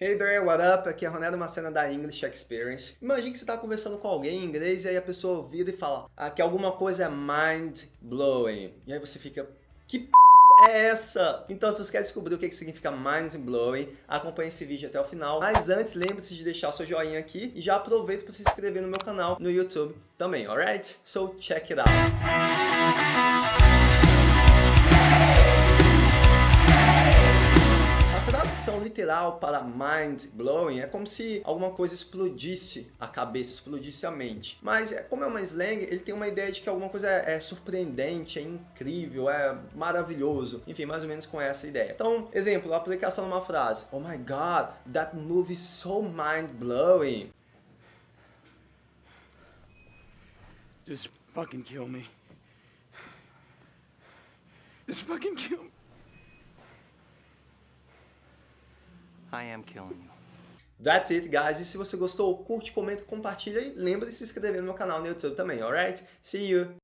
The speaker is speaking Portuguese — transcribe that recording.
Hey there, what up? Aqui é Ronaldo Macena da English Experience. Imagine que você está conversando com alguém em inglês e aí a pessoa vira e fala ah, que alguma coisa é mind-blowing. E aí você fica, que p é essa? Então se você quer descobrir o que significa mind-blowing, acompanhe esse vídeo até o final. Mas antes, lembre-se de deixar o seu joinha aqui e já aproveita para se inscrever no meu canal no YouTube também, alright? So check it out! Literal para mind blowing é como se alguma coisa explodisse a cabeça, explodisse a mente. Mas é, como é uma slang, ele tem uma ideia de que alguma coisa é, é surpreendente, é incrível, é maravilhoso. Enfim, mais ou menos com essa ideia. Então, exemplo, aplicação numa frase. Oh my god, that movie is so mind blowing. Just fucking kill me. Just fucking kill me. I am killing you. That's it, guys. E se você gostou, curte, comenta, compartilha e lembra de se inscrever no meu canal no YouTube também, alright? See you!